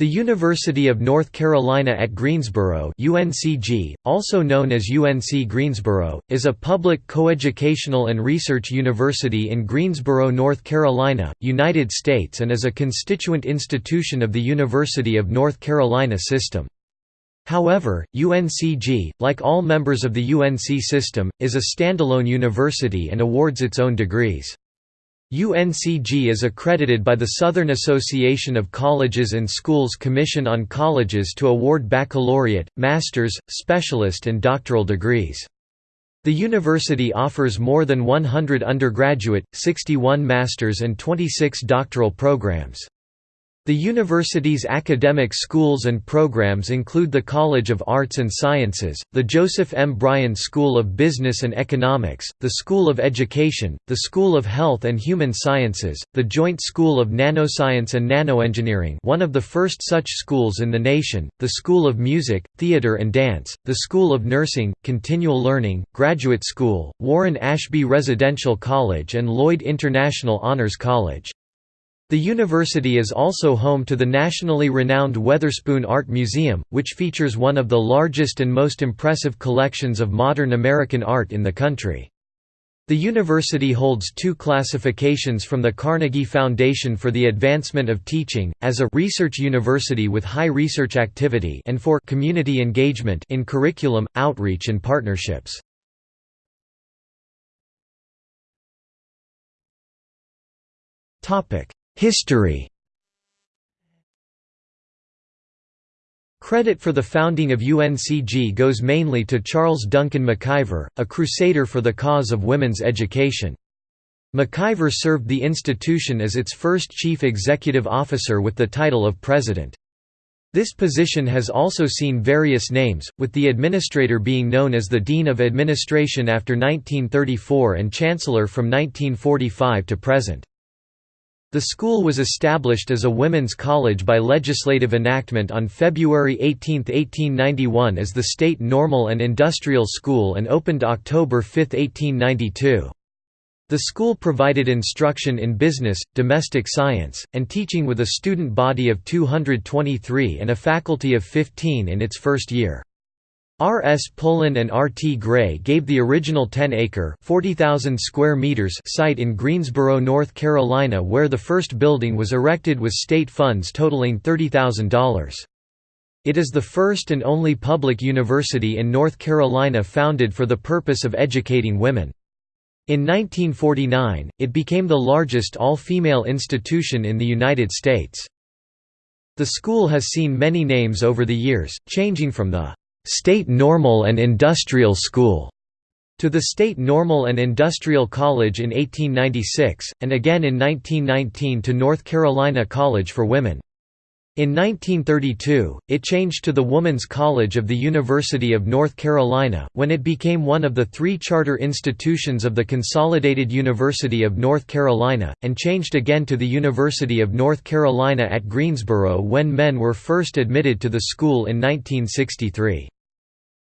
The University of North Carolina at Greensboro UNCG, also known as UNC Greensboro, is a public coeducational and research university in Greensboro, North Carolina, United States and is a constituent institution of the University of North Carolina system. However, UNCG, like all members of the UNC system, is a standalone university and awards its own degrees. UNCG is accredited by the Southern Association of Colleges and Schools Commission on Colleges to award baccalaureate, master's, specialist and doctoral degrees. The university offers more than 100 undergraduate, 61 master's and 26 doctoral programs. The university's academic schools and programs include the College of Arts and Sciences, the Joseph M. Bryan School of Business and Economics, the School of Education, the School of Health and Human Sciences, the Joint School of Nanoscience and Nanoengineering one of the first such schools in the nation, the School of Music, Theatre and Dance, the School of Nursing, Continual Learning, Graduate School, Warren Ashby Residential College and Lloyd International Honors College. The university is also home to the nationally renowned Weatherspoon Art Museum, which features one of the largest and most impressive collections of modern American art in the country. The university holds two classifications from the Carnegie Foundation for the Advancement of Teaching, as a «research university with high research activity» and for «community engagement» in curriculum, outreach and partnerships. Topic History Credit for the founding of UNCG goes mainly to Charles Duncan McIver, a crusader for the cause of women's education. McIver served the institution as its first chief executive officer with the title of president. This position has also seen various names, with the administrator being known as the Dean of Administration after 1934 and Chancellor from 1945 to present. The school was established as a women's college by legislative enactment on February 18, 1891 as the State Normal and Industrial School and opened October 5, 1892. The school provided instruction in business, domestic science, and teaching with a student body of 223 and a faculty of 15 in its first year. R. S. Pullen and R. T. Gray gave the original 10-acre square meters site in Greensboro, North Carolina where the first building was erected with state funds totaling $30,000. It is the first and only public university in North Carolina founded for the purpose of educating women. In 1949, it became the largest all-female institution in the United States. The school has seen many names over the years, changing from the State Normal and Industrial School to the State Normal and Industrial College in 1896, and again in 1919 to North Carolina College for Women. In 1932, it changed to the Woman's College of the University of North Carolina, when it became one of the three charter institutions of the Consolidated University of North Carolina, and changed again to the University of North Carolina at Greensboro when men were first admitted to the school in 1963.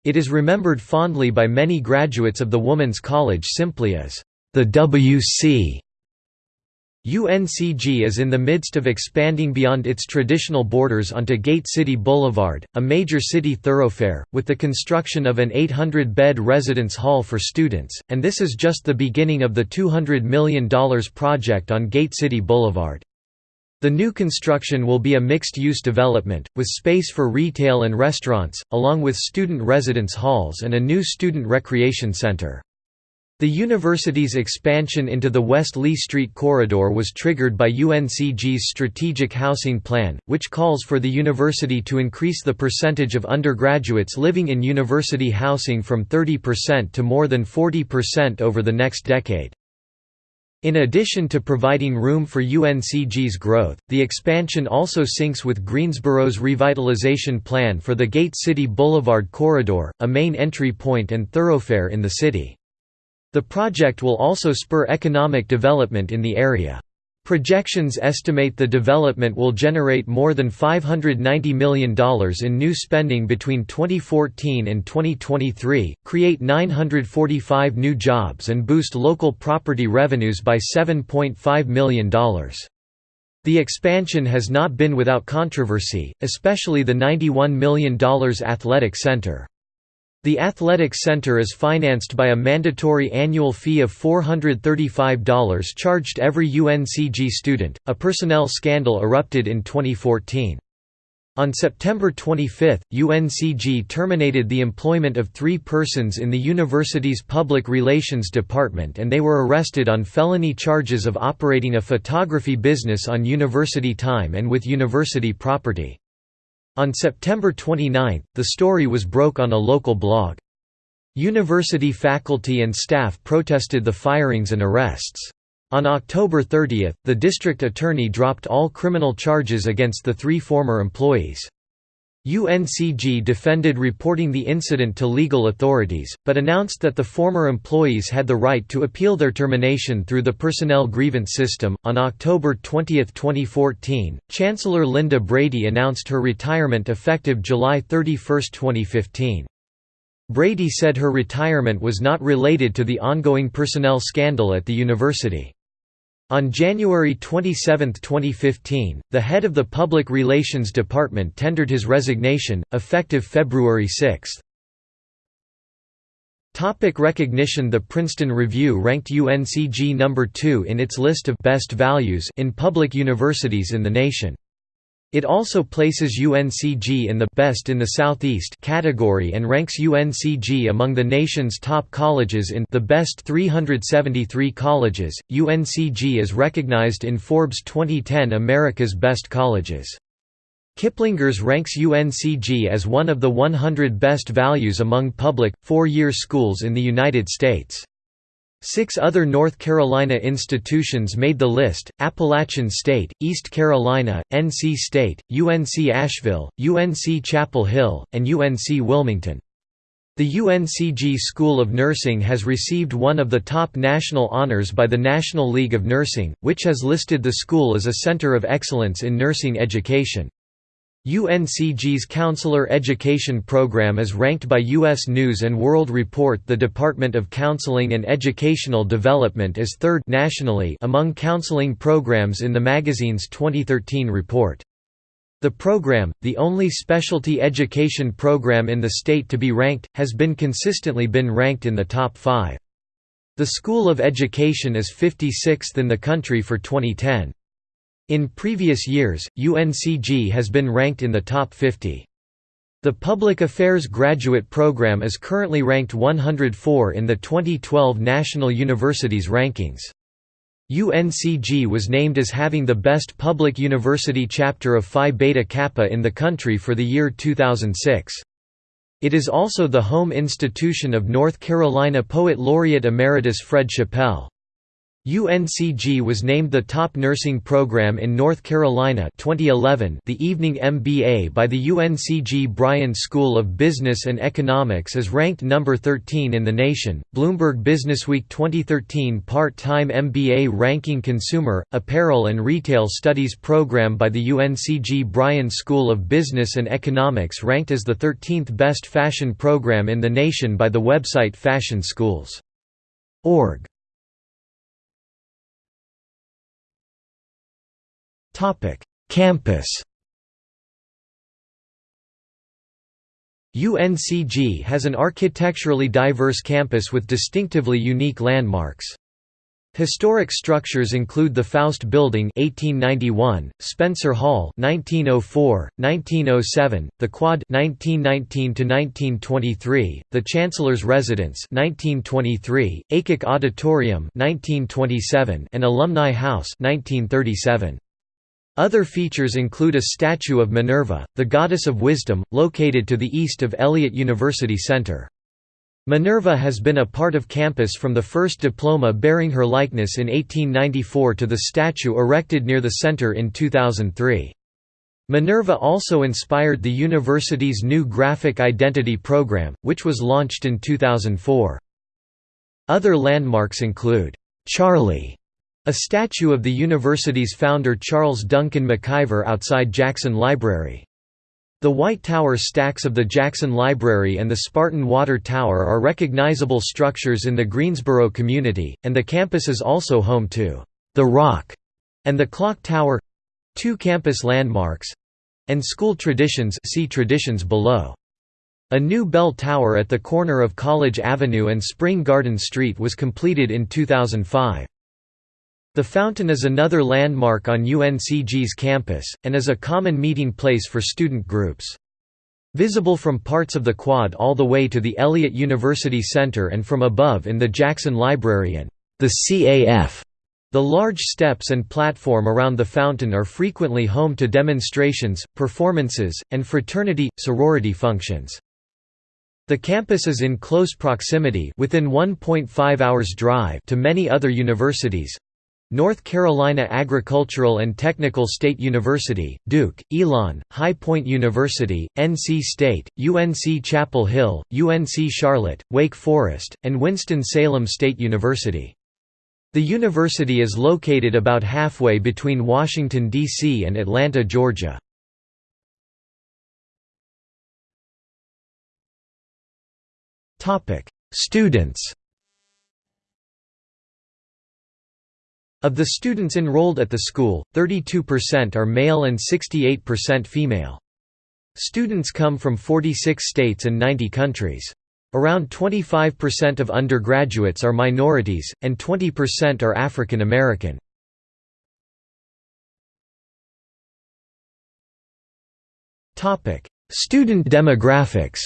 It is remembered fondly by many graduates of the Woman's College simply as the WC. UNCG is in the midst of expanding beyond its traditional borders onto Gate City Boulevard, a major city thoroughfare, with the construction of an 800-bed residence hall for students, and this is just the beginning of the $200 million project on Gate City Boulevard. The new construction will be a mixed-use development, with space for retail and restaurants, along with student residence halls and a new student recreation center. The university's expansion into the West Lee Street corridor was triggered by UNCG's strategic housing plan, which calls for the university to increase the percentage of undergraduates living in university housing from 30% to more than 40% over the next decade. In addition to providing room for UNCG's growth, the expansion also syncs with Greensboro's revitalization plan for the Gate City Boulevard corridor, a main entry point and thoroughfare in the city. The project will also spur economic development in the area. Projections estimate the development will generate more than $590 million in new spending between 2014 and 2023, create 945 new jobs and boost local property revenues by $7.5 million. The expansion has not been without controversy, especially the $91 million athletic center. The Athletics Center is financed by a mandatory annual fee of $435 charged every UNCG student. A personnel scandal erupted in 2014. On September 25, UNCG terminated the employment of three persons in the university's public relations department and they were arrested on felony charges of operating a photography business on university time and with university property. On September 29, the story was broke on a local blog. University faculty and staff protested the firings and arrests. On October 30, the district attorney dropped all criminal charges against the three former employees. UNCG defended reporting the incident to legal authorities, but announced that the former employees had the right to appeal their termination through the personnel grievance system. On October 20, 2014, Chancellor Linda Brady announced her retirement effective July 31, 2015. Brady said her retirement was not related to the ongoing personnel scandal at the university. On January 27, 2015, the head of the Public Relations Department tendered his resignation, effective February 6. Topic recognition The Princeton Review ranked UNCG number 2 in its list of «best values» in public universities in the nation. It also places UNCG in the Best in the Southeast category and ranks UNCG among the nation's top colleges in the Best 373 colleges. UNCG is recognized in Forbes 2010 America's Best Colleges. Kiplinger's ranks UNCG as one of the 100 best values among public, four-year schools in the United States. Six other North Carolina institutions made the list, Appalachian State, East Carolina, NC State, UNC Asheville, UNC Chapel Hill, and UNC Wilmington. The UNCG School of Nursing has received one of the top national honors by the National League of Nursing, which has listed the school as a center of excellence in nursing education. UNCG's Counselor Education Program is ranked by U.S. News & World Report the Department of Counseling and Educational Development as third nationally among counseling programs in the magazine's 2013 report. The program, the only specialty education program in the state to be ranked, has been consistently been ranked in the top five. The School of Education is 56th in the country for 2010. In previous years, UNCG has been ranked in the top 50. The Public Affairs Graduate Program is currently ranked 104 in the 2012 National Universities Rankings. UNCG was named as having the best public university chapter of Phi Beta Kappa in the country for the year 2006. It is also the home institution of North Carolina Poet Laureate Emeritus Fred Chappell. UNCG was named the top nursing program in North Carolina 2011 the Evening MBA by the UNCG Bryan School of Business and Economics is ranked number 13 in the nation. Bloomberg Businessweek 2013 part-time MBA ranking Consumer, Apparel and Retail Studies program by the UNCG Bryan School of Business and Economics ranked as the 13th best fashion program in the nation by the website Fashion Schools. Org. Campus UNCG has an architecturally diverse campus with distinctively unique landmarks. Historic structures include the Foust Building 1891, Spencer Hall 1904, 1907, the Quad 1919 1923, the Chancellor's Residence 1923, Aycock Auditorium 1927, and Alumni House 1937. Other features include a statue of Minerva, the goddess of wisdom, located to the east of Elliott University Center. Minerva has been a part of campus from the first diploma bearing her likeness in 1894 to the statue erected near the center in 2003. Minerva also inspired the university's new graphic identity program, which was launched in 2004. Other landmarks include, "'Charlie' A statue of the university's founder Charles Duncan McIver outside Jackson Library. The White Tower stacks of the Jackson Library and the Spartan Water Tower are recognizable structures in the Greensboro community, and the campus is also home to The Rock and the Clock Tower. Two campus landmarks and school traditions see traditions below. A new bell tower at the corner of College Avenue and Spring Garden Street was completed in 2005. The fountain is another landmark on UNCG's campus, and is a common meeting place for student groups. Visible from parts of the quad all the way to the Elliott University Center and from above in the Jackson Library and the CAF the large steps and platform around the fountain are frequently home to demonstrations, performances, and fraternity-sorority functions. The campus is in close proximity within 1.5 hours drive to many other universities, North Carolina Agricultural and Technical State University, Duke, Elon, High Point University, NC State, UNC Chapel Hill, UNC Charlotte, Wake Forest, and Winston-Salem State University. The university is located about halfway between Washington, D.C. and Atlanta, Georgia. Students Of the students enrolled at the school, 32% are male and 68% female. Students come from 46 states and 90 countries. Around 25% of undergraduates are minorities, and 20% are African American. Student demographics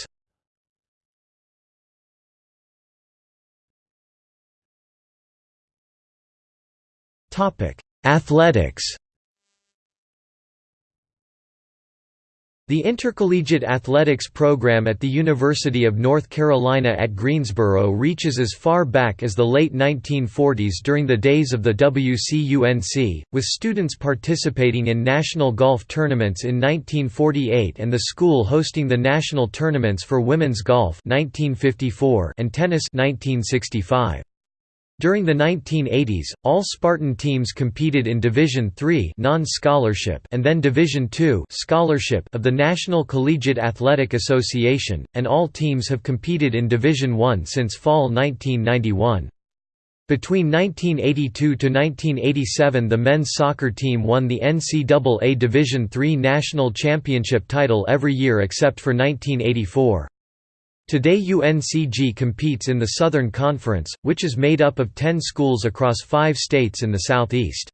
Athletics The Intercollegiate Athletics program at the University of North Carolina at Greensboro reaches as far back as the late 1940s during the days of the WCUNC, with students participating in national golf tournaments in 1948 and the school hosting the national tournaments for women's golf 1954 and tennis 1965. During the 1980s, all Spartan teams competed in Division III non-scholarship and then Division II scholarship of the National Collegiate Athletic Association, and all teams have competed in Division I since fall 1991. Between 1982 to 1987 the men's soccer team won the NCAA Division III national championship title every year except for 1984. Today UNCG competes in the Southern Conference, which is made up of 10 schools across five states in the Southeast.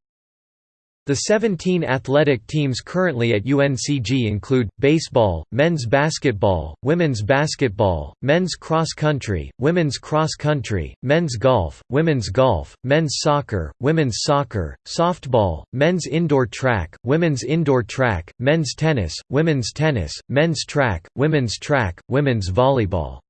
The 17 athletic teams currently at UNCG include, baseball, men's basketball, women's basketball, men's cross-country, women's cross-country, men's golf, women's golf, men's soccer, women's soccer, softball, men's indoor track, women's indoor track, men's tennis, women's tennis, men's track, women's track, women's volleyball.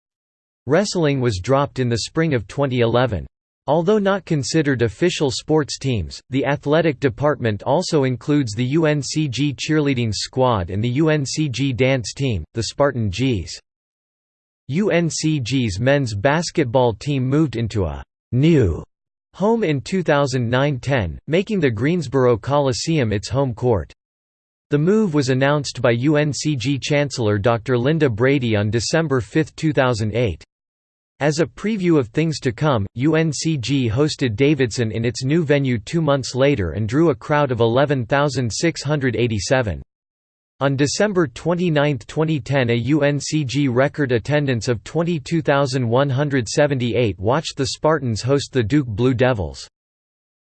Wrestling was dropped in the spring of 2011. Although not considered official sports teams, the athletic department also includes the UNCG cheerleading squad and the UNCG dance team, the Spartan Gees. UNCG's men's basketball team moved into a «new» home in 2009–10, making the Greensboro Coliseum its home court. The move was announced by UNCG Chancellor Dr. Linda Brady on December 5, 2008. As a preview of things to come, UNCG hosted Davidson in its new venue two months later and drew a crowd of 11,687. On December 29, 2010 a UNCG record attendance of 22,178 watched the Spartans host the Duke Blue Devils.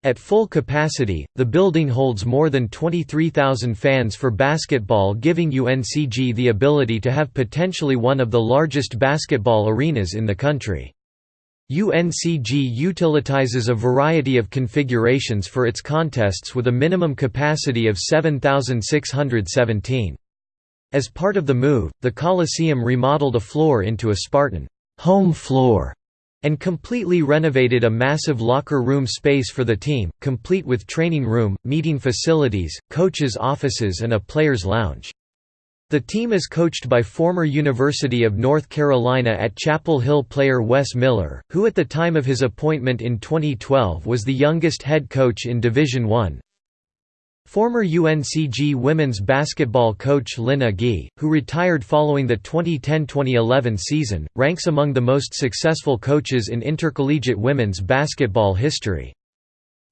At full capacity, the building holds more than 23,000 fans for basketball giving UNCG the ability to have potentially one of the largest basketball arenas in the country. UNCG utilizes a variety of configurations for its contests with a minimum capacity of 7,617. As part of the move, the Coliseum remodeled a floor into a Spartan home floor and completely renovated a massive locker room space for the team, complete with training room, meeting facilities, coaches' offices and a players' lounge. The team is coached by former University of North Carolina at Chapel Hill player Wes Miller, who at the time of his appointment in 2012 was the youngest head coach in Division I. Former UNCG women's basketball coach Lynn Agee, who retired following the 2010–2011 season, ranks among the most successful coaches in intercollegiate women's basketball history.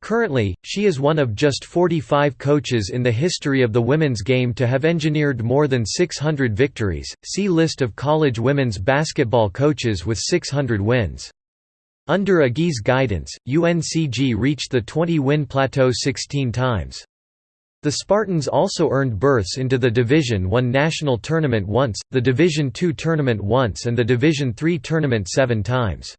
Currently, she is one of just 45 coaches in the history of the women's game to have engineered more than 600 victories. See List of college women's basketball coaches with 600 wins. Under Agee's guidance, UNCG reached the 20-win plateau 16 times. The Spartans also earned berths into the Division I national tournament once, the Division II tournament once and the Division III tournament seven times.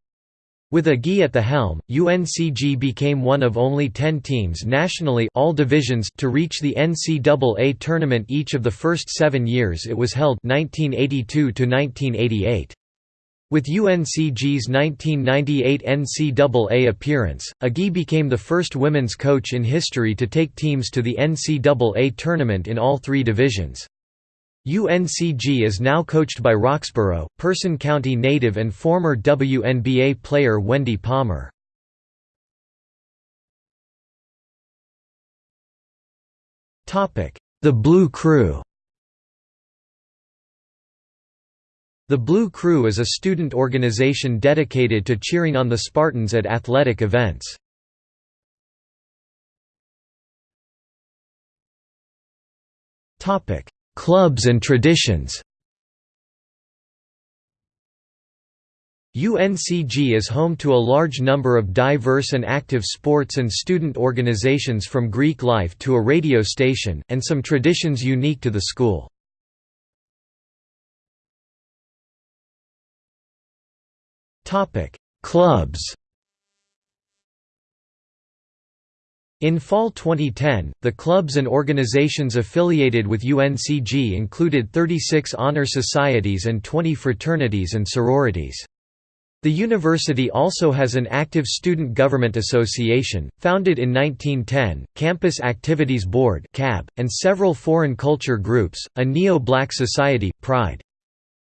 With Agee at the helm, UNCG became one of only 10 teams nationally all divisions to reach the NCAA tournament each of the first seven years it was held 1982 -1988. With UNCG's 1998 NCAA appearance, Agee became the first women's coach in history to take teams to the NCAA tournament in all three divisions. UNCG is now coached by Roxboro, Person County native and former WNBA player Wendy Palmer. The Blue Crew The Blue Crew is a student organization dedicated to cheering on the Spartans at athletic events. Clubs and traditions UNCG is home to a large number of diverse and active sports and student organizations from Greek life to a radio station, and some traditions unique to the school. Clubs In fall 2010, the clubs and organizations affiliated with UNCG included 36 honor societies and 20 fraternities and sororities. The university also has an active student government association, founded in 1910, Campus Activities Board and several foreign culture groups, a neo-black society, Pride.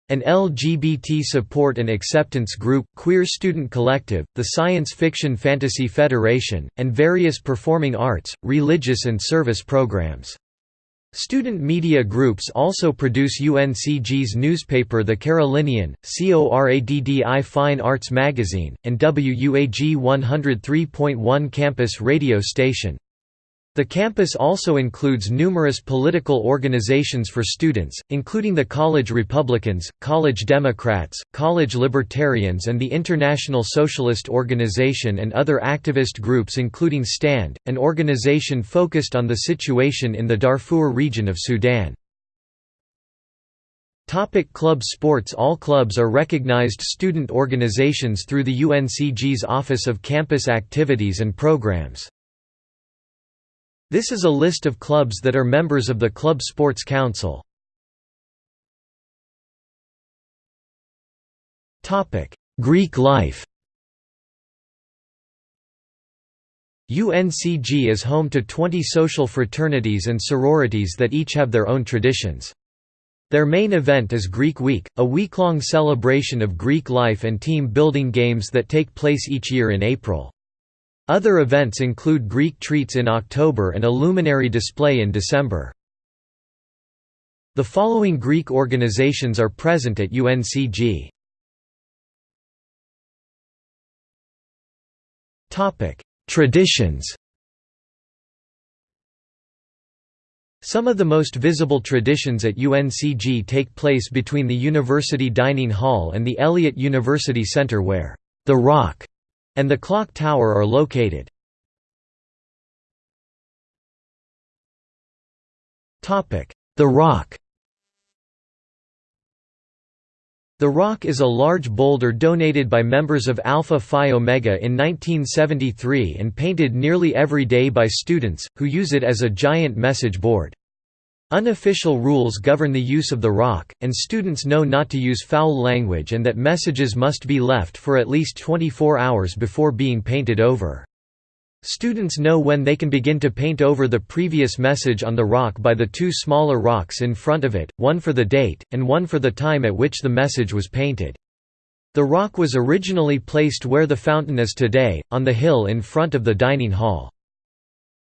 An LGBT support and acceptance group, Queer Student Collective, the Science Fiction Fantasy Federation, and various performing arts, religious and service programs. Student media groups also produce UNCG's newspaper The Carolinian, CORADDI Fine Arts Magazine, and WUAG 103.1 campus radio station. The campus also includes numerous political organizations for students, including the College Republicans, College Democrats, College Libertarians and the International Socialist Organization and other activist groups including STAND, an organization focused on the situation in the Darfur region of Sudan. Topic club sports All clubs are recognized student organizations through the UNCG's Office of Campus Activities and Programs. This is a list of clubs that are members of the Club Sports Council. Greek life UNCG is home to 20 social fraternities and sororities that each have their own traditions. Their main event is Greek Week, a week-long celebration of Greek life and team-building games that take place each year in April. Other events include Greek treats in October and a luminary display in December. The following Greek organizations are present at UNCG. Traditions Some of the most visible traditions at UNCG take place between the University Dining Hall and the Elliott University Center where the Rock and the clock tower are located. The Rock The Rock is a large boulder donated by members of Alpha Phi Omega in 1973 and painted nearly every day by students, who use it as a giant message board. Unofficial rules govern the use of the rock, and students know not to use foul language and that messages must be left for at least 24 hours before being painted over. Students know when they can begin to paint over the previous message on the rock by the two smaller rocks in front of it, one for the date, and one for the time at which the message was painted. The rock was originally placed where the fountain is today, on the hill in front of the dining hall.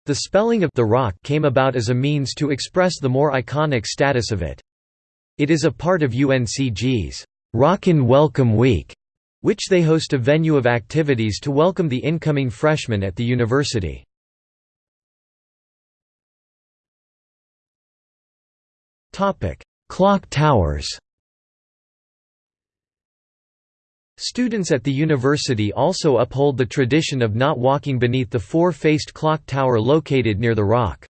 The spelling of the rock came about as a means to express the more iconic status of it. It is a part of UNCG's Rockin' Welcome Week, which they host a venue of activities to welcome the incoming freshmen at the university. Clock towers Students at the university also uphold the tradition of not walking beneath the four-faced clock tower located near the rock.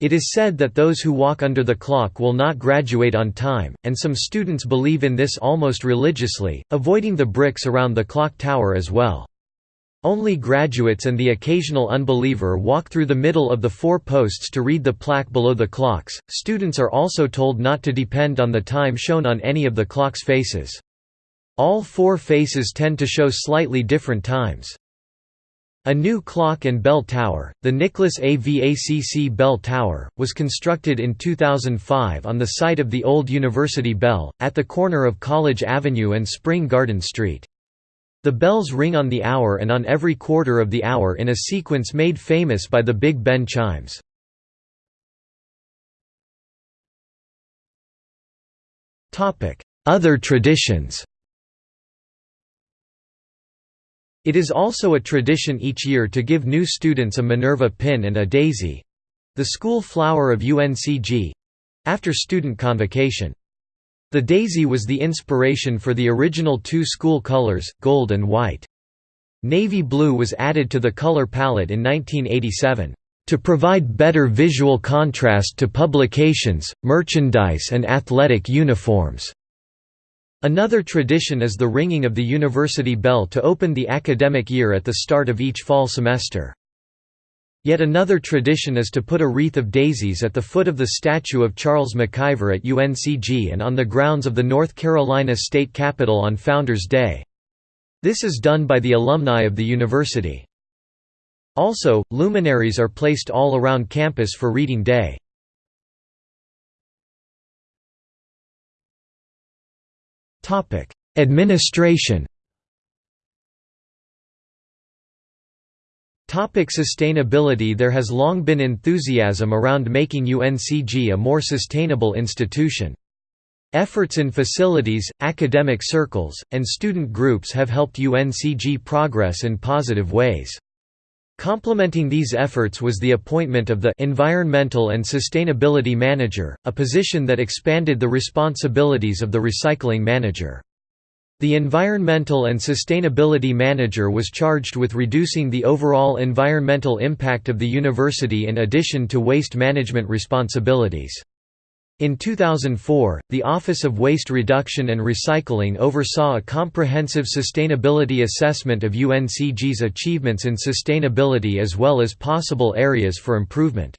It is said that those who walk under the clock will not graduate on time, and some students believe in this almost religiously, avoiding the bricks around the clock tower as well. Only graduates and the occasional unbeliever walk through the middle of the four posts to read the plaque below the clocks. Students are also told not to depend on the time shown on any of the clock's faces. All four faces tend to show slightly different times. A new clock and bell tower, the Nicholas A. Vacc Bell Tower, was constructed in 2005 on the site of the old University Bell, at the corner of College Avenue and Spring Garden Street. The bells ring on the hour and on every quarter of the hour in a sequence made famous by the Big Ben chimes. Other traditions It is also a tradition each year to give new students a Minerva pin and a daisy—the school flower of UNCG—after student convocation. The daisy was the inspiration for the original two school colors, gold and white. Navy blue was added to the color palette in 1987, "...to provide better visual contrast to publications, merchandise and athletic uniforms." Another tradition is the ringing of the university bell to open the academic year at the start of each fall semester. Yet another tradition is to put a wreath of daisies at the foot of the statue of Charles McIver at UNCG and on the grounds of the North Carolina State Capitol on Founders Day. This is done by the alumni of the university. Also, luminaries are placed all around campus for Reading Day. Administration Topic sustainability There has long been enthusiasm around making UNCG a more sustainable institution. Efforts in facilities, academic circles, and student groups have helped UNCG progress in positive ways. Complementing these efforts was the appointment of the Environmental and Sustainability Manager, a position that expanded the responsibilities of the Recycling Manager. The Environmental and Sustainability Manager was charged with reducing the overall environmental impact of the university in addition to waste management responsibilities. In 2004, the Office of Waste Reduction and Recycling oversaw a comprehensive sustainability assessment of UNCG's achievements in sustainability as well as possible areas for improvement.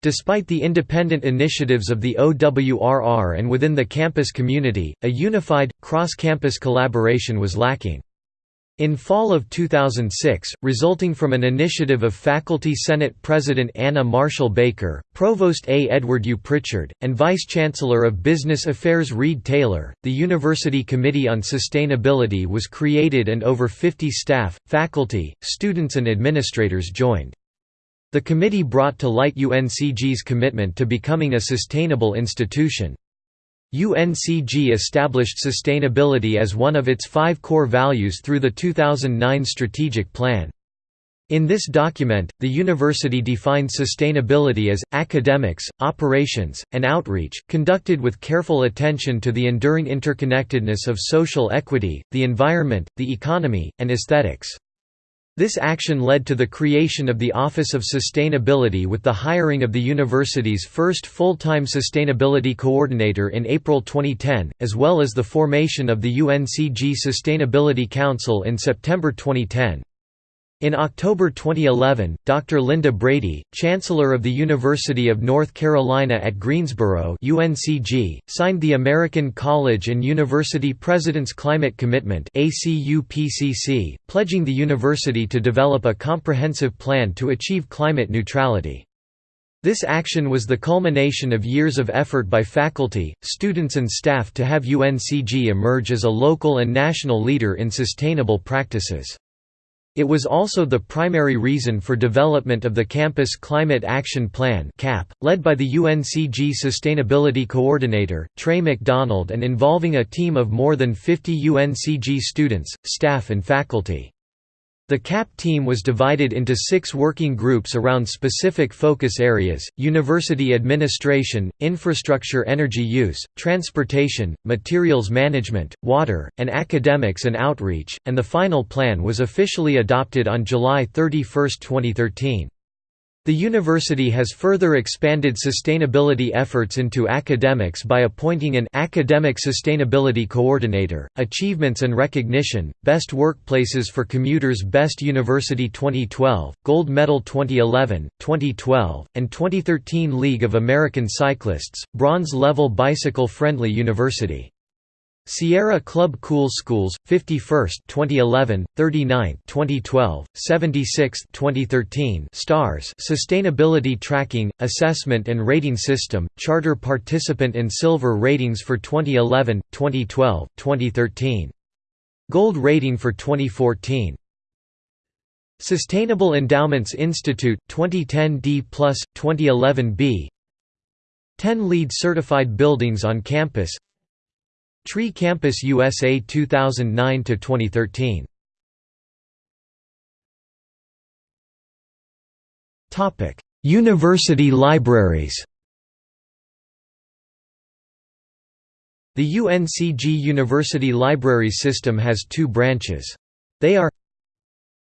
Despite the independent initiatives of the OWRR and within the campus community, a unified, cross-campus collaboration was lacking. In fall of 2006, resulting from an initiative of Faculty Senate President Anna Marshall Baker, Provost A. Edward Uprichard, and Vice-Chancellor of Business Affairs Reed Taylor, the University Committee on Sustainability was created and over 50 staff, faculty, students and administrators joined. The committee brought to light UNCG's commitment to becoming a sustainable institution. UNCG established sustainability as one of its five core values through the 2009 strategic plan. In this document, the university defined sustainability as, academics, operations, and outreach, conducted with careful attention to the enduring interconnectedness of social equity, the environment, the economy, and aesthetics. This action led to the creation of the Office of Sustainability with the hiring of the university's first full-time sustainability coordinator in April 2010, as well as the formation of the UNCG Sustainability Council in September 2010. In October 2011, Dr. Linda Brady, Chancellor of the University of North Carolina at Greensboro UNCG, signed the American College and University President's Climate Commitment pledging the university to develop a comprehensive plan to achieve climate neutrality. This action was the culmination of years of effort by faculty, students and staff to have UNCG emerge as a local and national leader in sustainable practices. It was also the primary reason for development of the Campus Climate Action Plan (CAP), led by the UNCG Sustainability Coordinator, Trey McDonald and involving a team of more than 50 UNCG students, staff and faculty. The CAP team was divided into six working groups around specific focus areas, university administration, infrastructure energy use, transportation, materials management, water, and academics and outreach, and the final plan was officially adopted on July 31, 2013. The university has further expanded sustainability efforts into academics by appointing an Academic Sustainability Coordinator, Achievements and Recognition, Best Workplaces for Commuters Best University 2012, Gold Medal 2011, 2012, and 2013 League of American Cyclists, Bronze Level Bicycle Friendly University. Sierra Club Cool Schools 51st 2011 39th 2012 76th 2013 stars sustainability tracking assessment and rating system charter participant and silver ratings for 2011 2012 2013 gold rating for 2014 Sustainable Endowments Institute 2010 D+, 2011 B. 10 LEED certified buildings on campus Tree Campus USA 2009 to 2013. Topic: University libraries. The UNCG University Library System has two branches. They are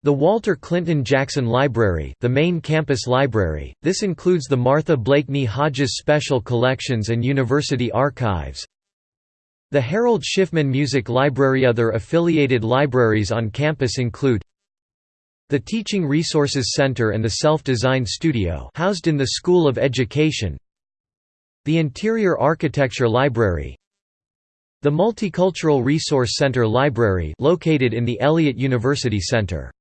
the Walter Clinton Jackson Library the main campus library, this includes the Martha Blakeney Hodges Special Collections and University Archives the Harold Schiffman Music Library Other affiliated libraries on campus include the Teaching Resources Center and the Self-Design Studio housed in the School of Education. The Interior Architecture Library. The Multicultural Resource Center Library located in the Elliott University Center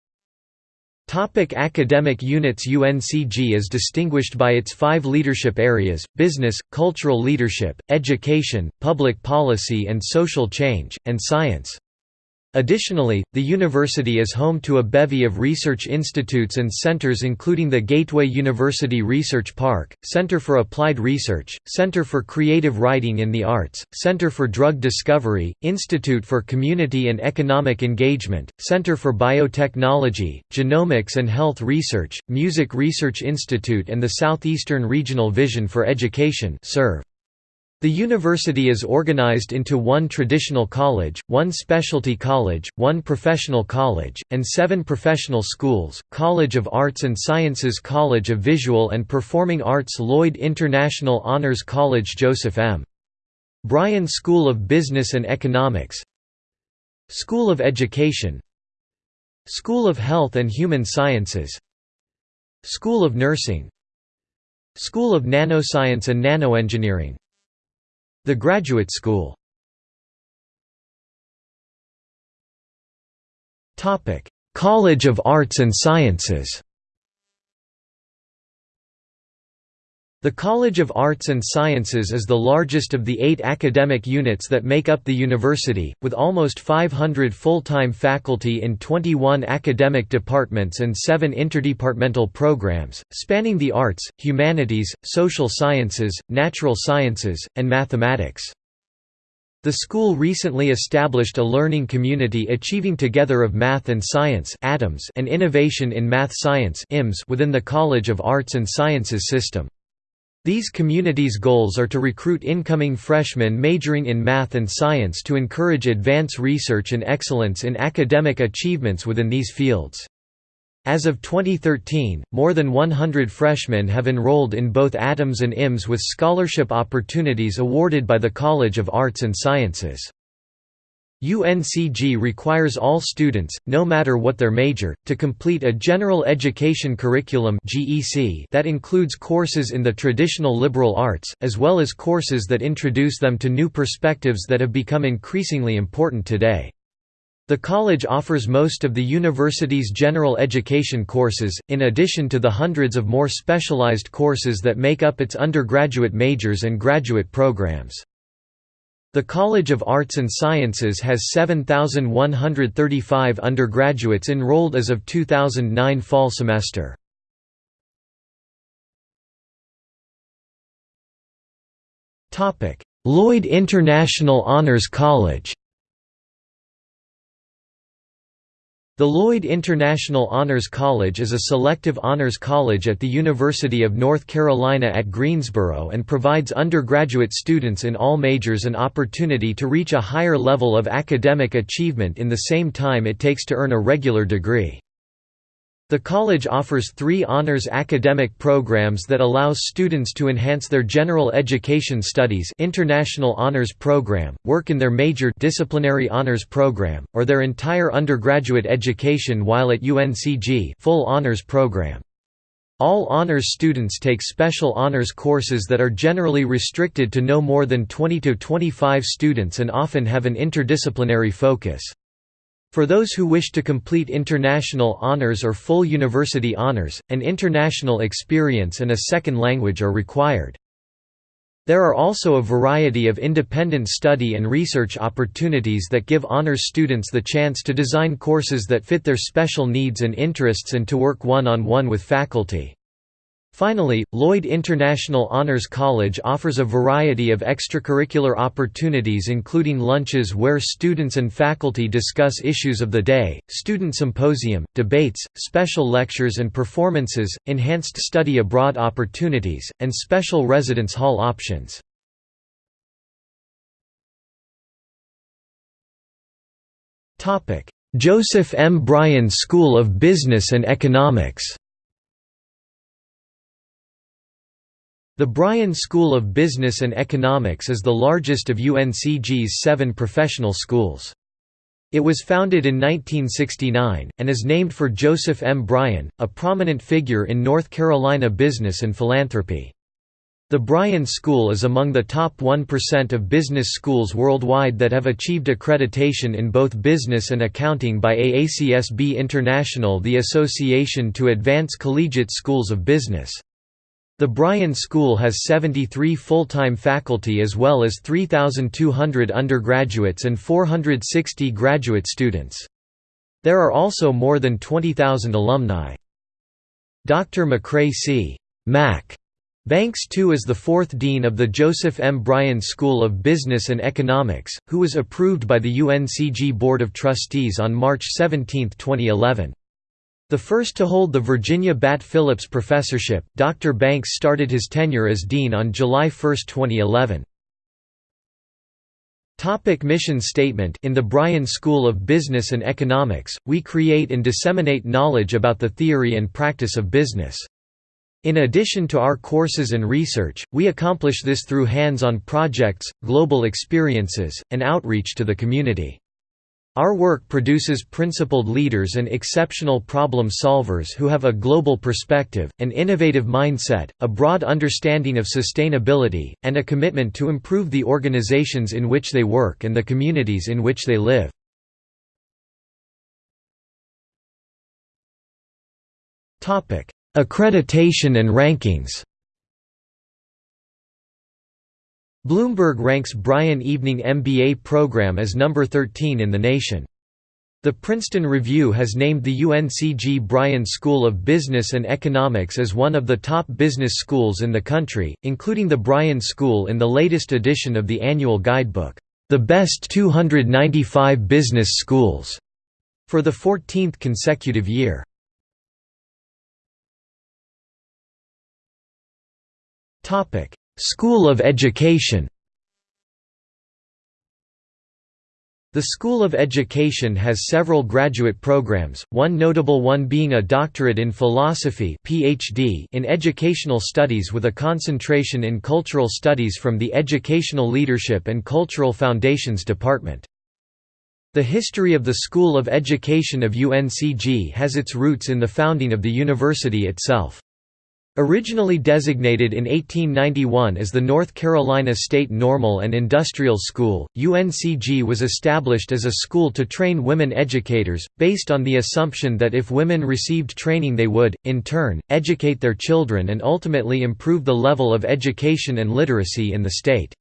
Topic academic units UNCG is distinguished by its five leadership areas, business, cultural leadership, education, public policy and social change, and science. Additionally, the university is home to a bevy of research institutes and centers including the Gateway University Research Park, Center for Applied Research, Center for Creative Writing in the Arts, Center for Drug Discovery, Institute for Community and Economic Engagement, Center for Biotechnology, Genomics and Health Research, Music Research Institute and the Southeastern Regional Vision for Education serve. The university is organized into one traditional college, one specialty college, one professional college, and seven professional schools, College of Arts and Sciences College of Visual and Performing Arts Lloyd International Honors College Joseph M. Bryan School of Business and Economics School of Education School of Health and Human Sciences School of Nursing School of Nanoscience and Nanoengineering the Graduate School. College of Arts and Sciences The College of Arts and Sciences is the largest of the eight academic units that make up the university, with almost 500 full-time faculty in 21 academic departments and seven interdepartmental programs, spanning the arts, humanities, social sciences, natural sciences, and mathematics. The school recently established a learning community achieving together of math and science and innovation in math science within the College of Arts and Sciences system. These communities' goals are to recruit incoming freshmen majoring in math and science to encourage advance research and excellence in academic achievements within these fields. As of 2013, more than 100 freshmen have enrolled in both ATAMS and IMS with scholarship opportunities awarded by the College of Arts and Sciences. UNCG requires all students, no matter what their major, to complete a General Education Curriculum that includes courses in the traditional liberal arts, as well as courses that introduce them to new perspectives that have become increasingly important today. The college offers most of the university's general education courses, in addition to the hundreds of more specialized courses that make up its undergraduate majors and graduate programs. The College of Arts and Sciences has 7,135 undergraduates enrolled as of 2009 fall semester. Lloyd International Honors College The Lloyd International Honors College is a selective honors college at the University of North Carolina at Greensboro and provides undergraduate students in all majors an opportunity to reach a higher level of academic achievement in the same time it takes to earn a regular degree. The college offers three honors academic programs that allows students to enhance their general education studies International Honors Program, work in their major Disciplinary Honors Program, or their entire undergraduate education while at UNCG full honors program. All honors students take special honors courses that are generally restricted to no more than 20 to 25 students and often have an interdisciplinary focus. For those who wish to complete international honors or full university honors, an international experience and a second language are required. There are also a variety of independent study and research opportunities that give honors students the chance to design courses that fit their special needs and interests and to work one-on-one -on -one with faculty. Finally, Lloyd International Honors College offers a variety of extracurricular opportunities including lunches where students and faculty discuss issues of the day, student symposium, debates, special lectures and performances, enhanced study abroad opportunities, and special residence hall options. Joseph M. Bryan School of Business and Economics The Bryan School of Business and Economics is the largest of UNCG's seven professional schools. It was founded in 1969, and is named for Joseph M. Bryan, a prominent figure in North Carolina business and philanthropy. The Bryan School is among the top 1% of business schools worldwide that have achieved accreditation in both business and accounting by AACSB International the Association to Advance Collegiate Schools of Business. The Bryan School has 73 full-time faculty as well as 3,200 undergraduates and 460 graduate students. There are also more than 20,000 alumni. Dr. McRae C. Mac. Banks II is the fourth dean of the Joseph M. Bryan School of Business and Economics, who was approved by the UNCG Board of Trustees on March 17, 2011. The first to hold the Virginia Batt Phillips Professorship, Dr. Banks started his tenure as dean on July 1, 2011. Topic mission statement In the Bryan School of Business and Economics, we create and disseminate knowledge about the theory and practice of business. In addition to our courses and research, we accomplish this through hands-on projects, global experiences, and outreach to the community. Our work produces principled leaders and exceptional problem solvers who have a global perspective, an innovative mindset, a broad understanding of sustainability, and a commitment to improve the organizations in which they work and the communities in which they live. Accreditation and rankings Bloomberg ranks Bryan Evening MBA program as number 13 in the nation. The Princeton Review has named the UNCG Bryan School of Business and Economics as one of the top business schools in the country, including the Bryan School in the latest edition of the annual guidebook, The Best 295 Business Schools, for the 14th consecutive year. School of Education The School of Education has several graduate programs, one notable one being a doctorate in philosophy PhD in educational studies with a concentration in cultural studies from the Educational Leadership and Cultural Foundations Department. The history of the School of Education of UNCG has its roots in the founding of the university itself. Originally designated in 1891 as the North Carolina State Normal and Industrial School, UNCG was established as a school to train women educators, based on the assumption that if women received training they would, in turn, educate their children and ultimately improve the level of education and literacy in the state.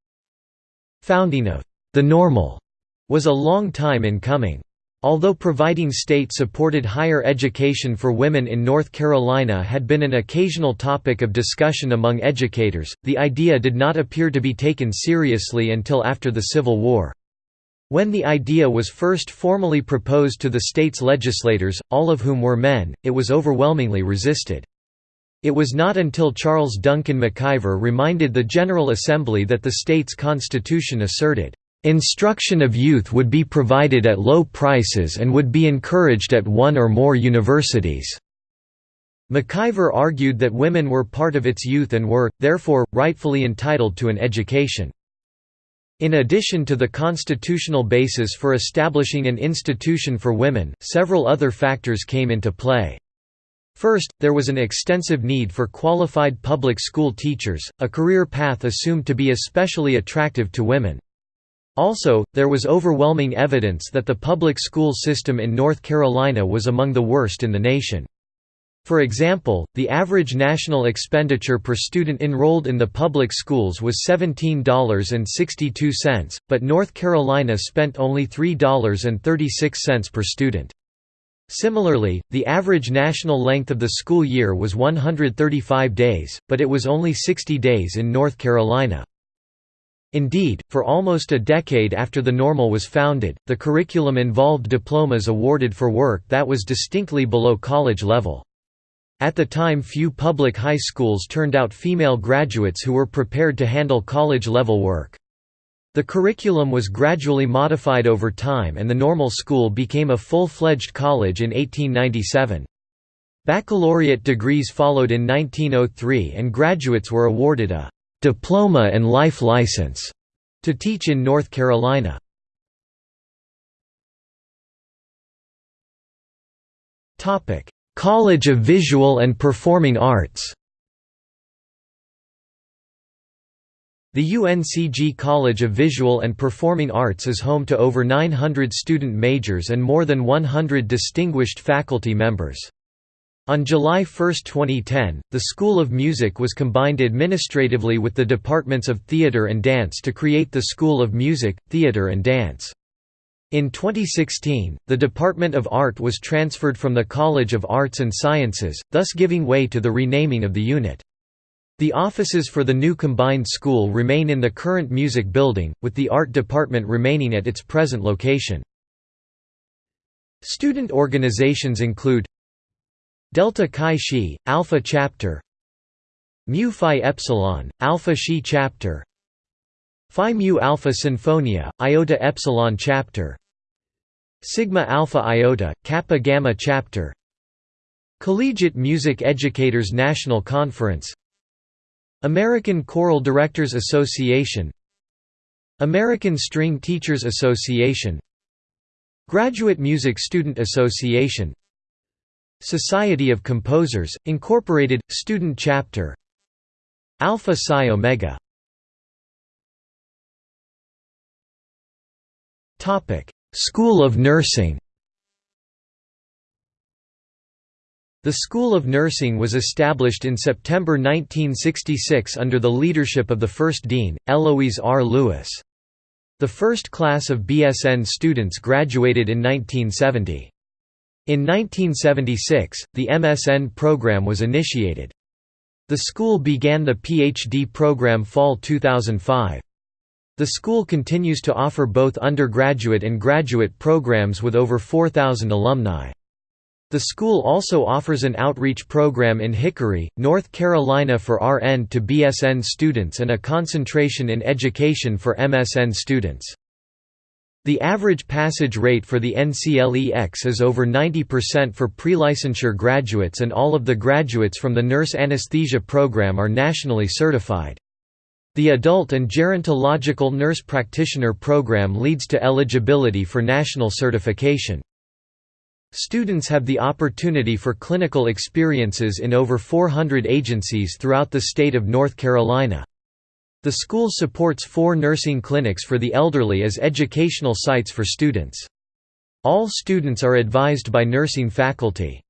Founding of the Normal was a long time in coming. Although providing state-supported higher education for women in North Carolina had been an occasional topic of discussion among educators, the idea did not appear to be taken seriously until after the Civil War. When the idea was first formally proposed to the state's legislators, all of whom were men, it was overwhelmingly resisted. It was not until Charles Duncan McIver reminded the General Assembly that the state's constitution asserted, "...instruction of youth would be provided at low prices and would be encouraged at one or more universities." McIver argued that women were part of its youth and were, therefore, rightfully entitled to an education. In addition to the constitutional basis for establishing an institution for women, several other factors came into play. First, there was an extensive need for qualified public school teachers, a career path assumed to be especially attractive to women. Also, there was overwhelming evidence that the public school system in North Carolina was among the worst in the nation. For example, the average national expenditure per student enrolled in the public schools was $17.62, but North Carolina spent only $3.36 per student. Similarly, the average national length of the school year was 135 days, but it was only 60 days in North Carolina. Indeed, for almost a decade after the normal was founded, the curriculum involved diplomas awarded for work that was distinctly below college level. At the time few public high schools turned out female graduates who were prepared to handle college-level work. The curriculum was gradually modified over time and the normal school became a full-fledged college in 1897. Baccalaureate degrees followed in 1903 and graduates were awarded a «diploma and life license» to teach in North Carolina. Topic: College of Visual and Performing Arts The UNCG College of Visual and Performing Arts is home to over 900 student majors and more than 100 distinguished faculty members. On July 1, 2010, the School of Music was combined administratively with the departments of Theatre and Dance to create the School of Music, Theatre and Dance. In 2016, the Department of Art was transferred from the College of Arts and Sciences, thus giving way to the renaming of the unit. The offices for the new combined school remain in the current music building, with the art department remaining at its present location. Student organizations include Delta Chi Xi, Alpha Chapter. Mu Phi Epsilon, Alpha Xi Chapter. Phi Mu Alpha Sinfonia, Iota Epsilon Chapter. Sigma Alpha Iota, Kappa Gamma Chapter. Collegiate Music Educators National Conference. American Choral Directors Association. American String Teachers Association. Graduate Music Student Association Society of Composers, Incorporated, Student Chapter Alpha Psi Omega School of Nursing The School of Nursing was established in September 1966 under the leadership of the first dean, Eloise R. Lewis. The first class of BSN students graduated in 1970. In 1976, the MSN program was initiated. The school began the PhD program fall 2005. The school continues to offer both undergraduate and graduate programs with over 4,000 alumni. The school also offers an outreach program in Hickory, North Carolina for RN to BSN students and a concentration in education for MSN students. The average passage rate for the NCLEX is over 90% for pre-licensure graduates and all of the graduates from the nurse anesthesia program are nationally certified. The Adult and Gerontological Nurse Practitioner program leads to eligibility for national certification. Students have the opportunity for clinical experiences in over 400 agencies throughout the state of North Carolina. The school supports four nursing clinics for the elderly as educational sites for students. All students are advised by nursing faculty.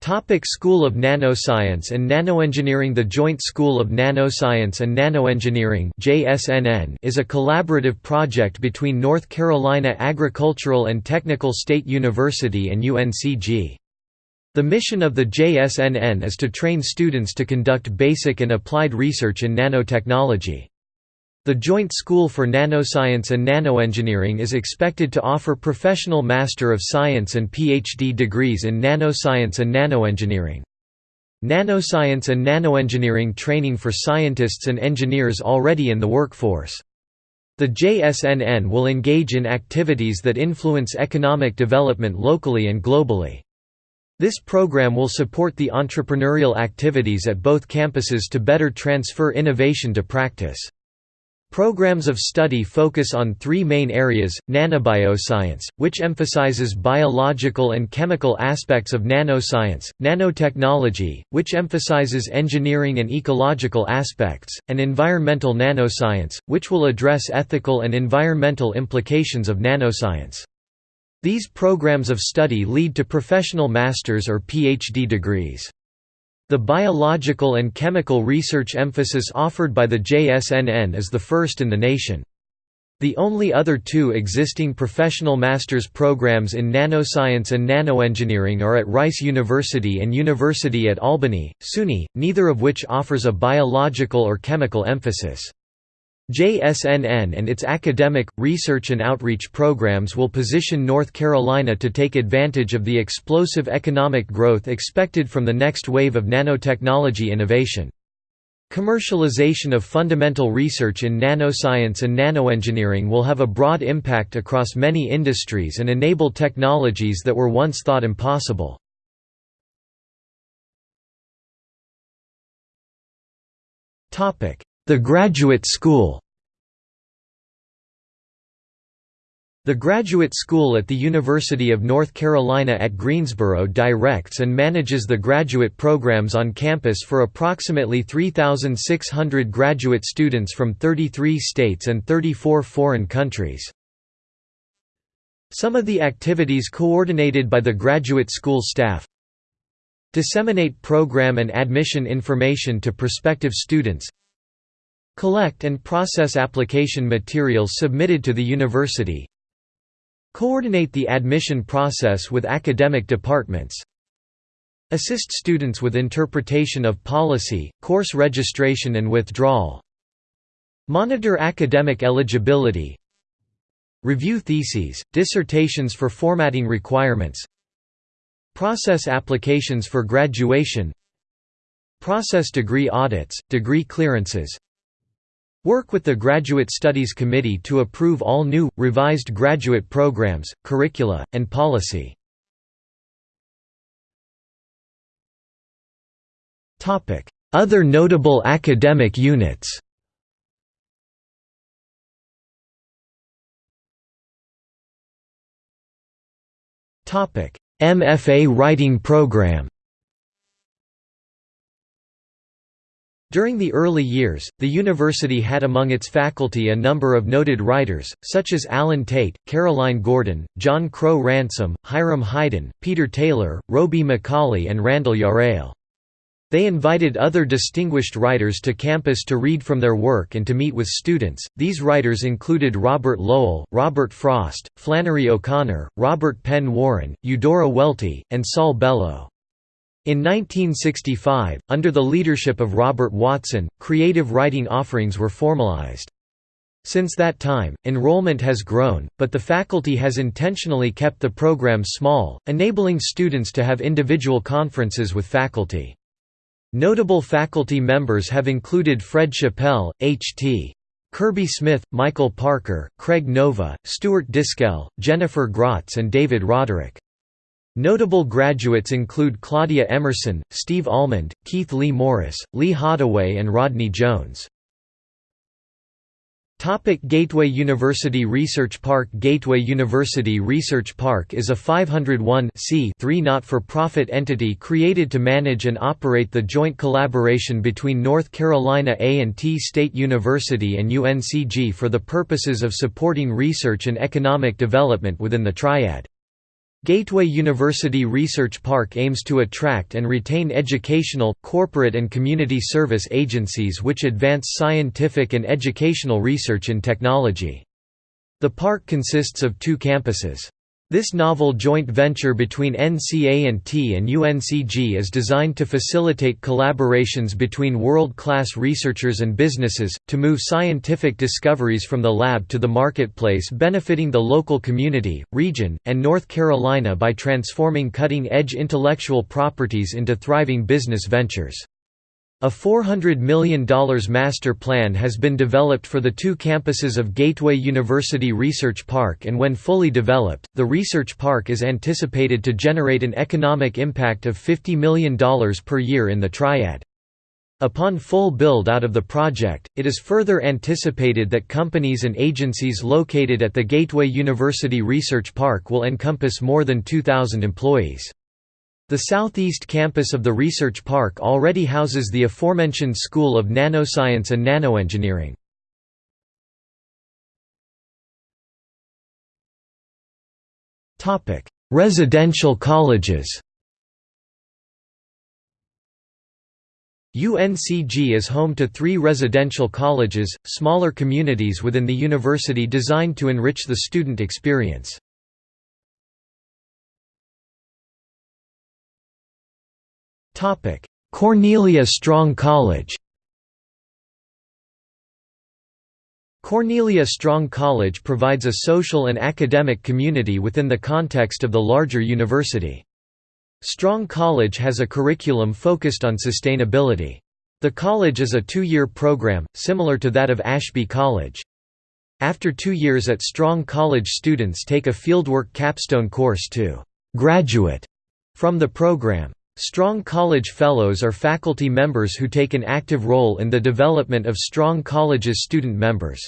Topic School of Nanoscience and Nanoengineering The Joint School of Nanoscience and Nanoengineering is a collaborative project between North Carolina Agricultural and Technical State University and UNCG. The mission of the JSNN is to train students to conduct basic and applied research in nanotechnology. The Joint School for Nanoscience and Nanoengineering is expected to offer professional Master of Science and PhD degrees in nanoscience and nanoengineering. Nanoscience and nanoengineering training for scientists and engineers already in the workforce. The JSNN will engage in activities that influence economic development locally and globally. This program will support the entrepreneurial activities at both campuses to better transfer innovation to practice. Programs of study focus on three main areas, nanobioscience, which emphasizes biological and chemical aspects of nanoscience, nanotechnology, which emphasizes engineering and ecological aspects, and environmental nanoscience, which will address ethical and environmental implications of nanoscience. These programs of study lead to professional master's or PhD degrees. The biological and chemical research emphasis offered by the JSNN is the first in the nation. The only other two existing professional master's programs in nanoscience and nanoengineering are at Rice University and University at Albany, SUNY, neither of which offers a biological or chemical emphasis. JSNN and its academic, research and outreach programs will position North Carolina to take advantage of the explosive economic growth expected from the next wave of nanotechnology innovation. Commercialization of fundamental research in nanoscience and nanoengineering will have a broad impact across many industries and enable technologies that were once thought impossible. The Graduate School The Graduate School at the University of North Carolina at Greensboro directs and manages the graduate programs on campus for approximately 3,600 graduate students from 33 states and 34 foreign countries. Some of the activities coordinated by the graduate school staff Disseminate program and admission information to prospective students Collect and process application materials submitted to the university. Coordinate the admission process with academic departments. Assist students with interpretation of policy, course registration and withdrawal. Monitor academic eligibility. Review theses, dissertations for formatting requirements. Process applications for graduation. Process degree audits, degree clearances Work with the Graduate Studies Committee to approve all new, revised graduate programs, curricula, and policy. Other notable academic units MFA writing program During the early years, the university had among its faculty a number of noted writers, such as Allen Tate, Caroline Gordon, John Crowe Ransom, Hiram Haydn, Peter Taylor, Robie Macauley and Randall Jarrell. They invited other distinguished writers to campus to read from their work and to meet with students. These writers included Robert Lowell, Robert Frost, Flannery O'Connor, Robert Penn Warren, Eudora Welty, and Saul Bellow. In 1965, under the leadership of Robert Watson, creative writing offerings were formalized. Since that time, enrollment has grown, but the faculty has intentionally kept the program small, enabling students to have individual conferences with faculty. Notable faculty members have included Fred Chappell, H.T. Kirby Smith, Michael Parker, Craig Nova, Stuart Dischell, Jennifer Grotz and David Roderick. Notable graduates include Claudia Emerson, Steve Almond, Keith Lee Morris, Lee Hadaway and Rodney Jones. Topic Gateway University Research Park Gateway University Research Park is a 501 not-for-profit entity created to manage and operate the joint collaboration between North Carolina A&T State University and UNCG for the purposes of supporting research and economic development within the triad. Gateway University Research Park aims to attract and retain educational, corporate and community service agencies which advance scientific and educational research in technology. The park consists of two campuses. This novel joint venture between NCA&T and UNCG is designed to facilitate collaborations between world-class researchers and businesses, to move scientific discoveries from the lab to the marketplace benefiting the local community, region, and North Carolina by transforming cutting-edge intellectual properties into thriving business ventures. A $400 million master plan has been developed for the two campuses of Gateway University Research Park and when fully developed, the research park is anticipated to generate an economic impact of $50 million per year in the triad. Upon full build-out of the project, it is further anticipated that companies and agencies located at the Gateway University Research Park will encompass more than 2,000 employees. The southeast campus of the research park already houses the aforementioned School of Nanoscience and Nanoengineering. Residential colleges UNCG is home to three residential colleges, smaller communities within the university designed to enrich the student experience. Cornelia Strong College Cornelia Strong College provides a social and academic community within the context of the larger university. Strong College has a curriculum focused on sustainability. The college is a two-year program, similar to that of Ashby College. After two years at Strong College students take a fieldwork capstone course to «graduate» from the program. Strong College Fellows are faculty members who take an active role in the development of Strong College's student members.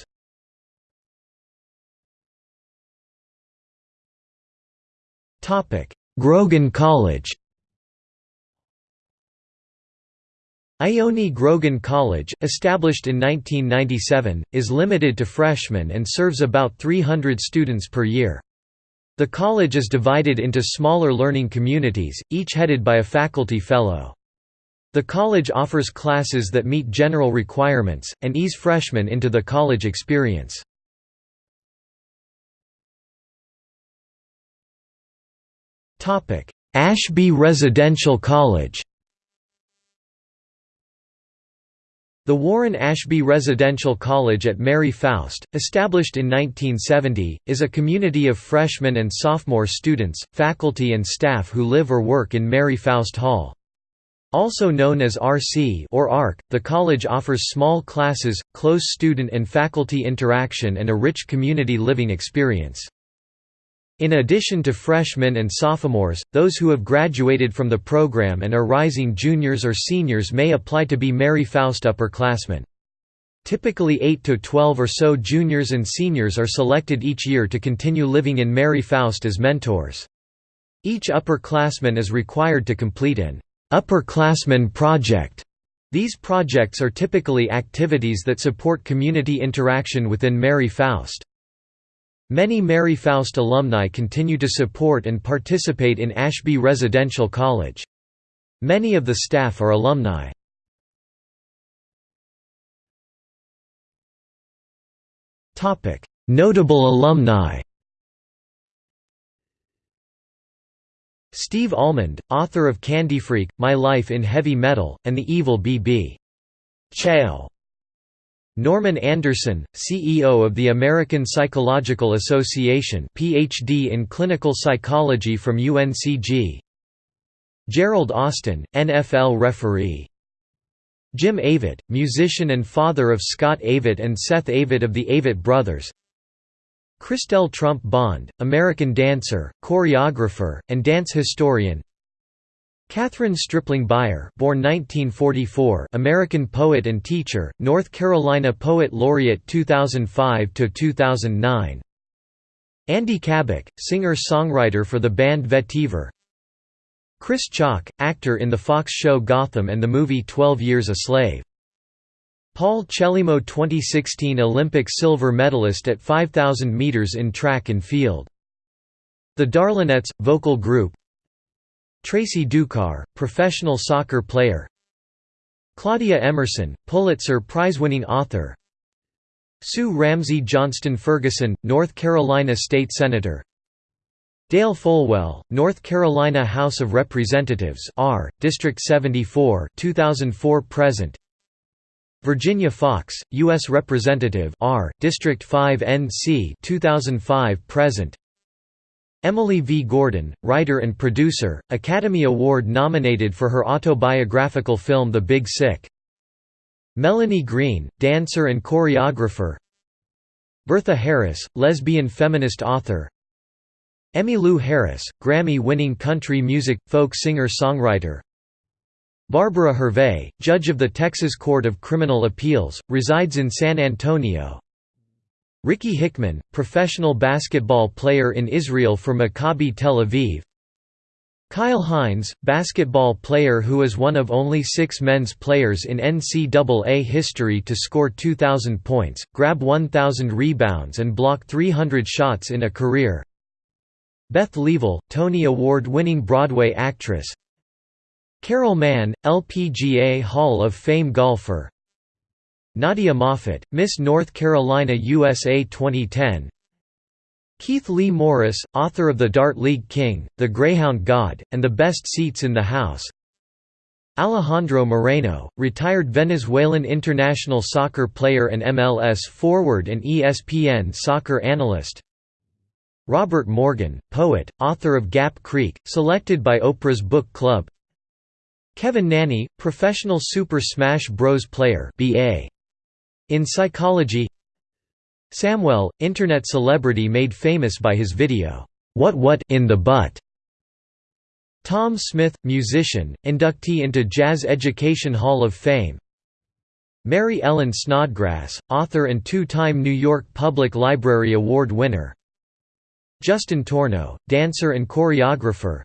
Grogan College Ione Grogan College, established in 1997, is limited to freshmen and serves about 300 students per year. The college is divided into smaller learning communities, each headed by a faculty fellow. The college offers classes that meet general requirements, and ease freshmen into the college experience. Ashby Residential College The Warren Ashby Residential College at Mary Foust, established in 1970, is a community of freshmen and sophomore students, faculty and staff who live or work in Mary Foust Hall. Also known as RC or ARC, the college offers small classes, close student and faculty interaction and a rich community living experience. In addition to freshmen and sophomores, those who have graduated from the program and are rising juniors or seniors may apply to be Mary Foust upperclassmen. Typically 8 to 12 or so juniors and seniors are selected each year to continue living in Mary Foust as mentors. Each upperclassman is required to complete an upperclassman project. These projects are typically activities that support community interaction within Mary Foust. Many Mary Foust alumni continue to support and participate in Ashby Residential College. Many of the staff are alumni. Notable alumni Steve Almond, author of Candyfreak, My Life in Heavy Metal, and The Evil B.B. Chow. Norman Anderson, CEO of the American Psychological Association PhD in Clinical Psychology from UNCG Gerald Austin, NFL referee. Jim Avett, musician and father of Scott Avett and Seth Avett of the Avett Brothers. Chrystelle Trump Bond, American dancer, choreographer, and dance historian Kathryn Stripling Byer born 1944, American poet and teacher, North Carolina Poet Laureate 2005–2009 Andy Cabic, singer-songwriter for the band Vetiver. Chris Chalk, actor in the Fox show Gotham and the movie Twelve Years a Slave. Paul Chelimo 2016 Olympic silver medalist at 5,000 meters in track and field. The Darlinettes, vocal group Tracy Ducar, professional soccer player. Claudia Emerson, Pulitzer Prize-winning author. Sue Ramsey Johnston Ferguson, North Carolina State Senator. Dale Folwell, North Carolina House of Representatives R, District 74 2004 present. Virginia Foxx, U.S. Representative R, District 5 NC 2005 present Emily V. Gordon, writer and producer, Academy Award nominated for her autobiographical film The Big Sick. Melanie Green, dancer and choreographer. Bertha Harris, lesbian feminist author. Emmylou Harris, Grammy-winning country music, folk singer-songwriter. Barbara Hervey, judge of the Texas Court of Criminal Appeals, resides in San Antonio Ricky Hickman, professional basketball player in Israel for Maccabi Tel Aviv. Kyle Hines, basketball player who is one of only six men's players in NCAA history to score 2,000 points, grab 1,000 rebounds and block 300 shots in a career. Beth Leavel, Tony Award-winning Broadway actress. Carol Mann, LPGA Hall of Fame golfer Nadia Moffat, Miss North Carolina USA 2010 Keith Lee Morris, author of The Dart League King, The Greyhound God, and The Best Seats in the House Alejandro Moreno, retired Venezuelan international soccer player and MLS forward and ESPN soccer analyst Robert Morgan, poet, author of Gap Creek, selected by Oprah's Book Club Kevin Nanney, professional Super Smash Bros. player BA. In psychology Samwell, internet celebrity made famous by his video, "'What What in the Butt' Tom Smith, musician, inductee into Jazz Education Hall of Fame. Mary Ellen Snodgrass, author and two-time New York Public Library Award winner. Justin Torno, dancer and choreographer.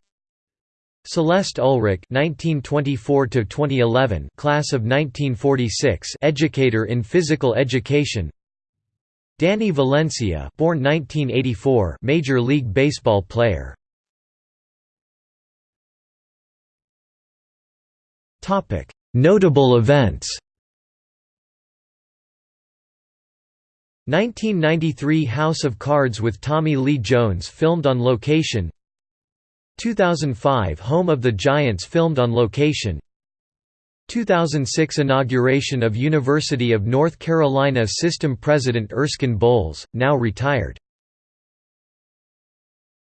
Celeste Ulrich (1924–2011), class of 1946, educator in physical education. Danny Valencia, born 1984, Major League Baseball player. Topic: Notable events. 1993 House of Cards with Tommy Lee Jones filmed on location 2005 Home of the Giants filmed on location. 2006 Inauguration of University of North Carolina System President Erskine Bowles, now retired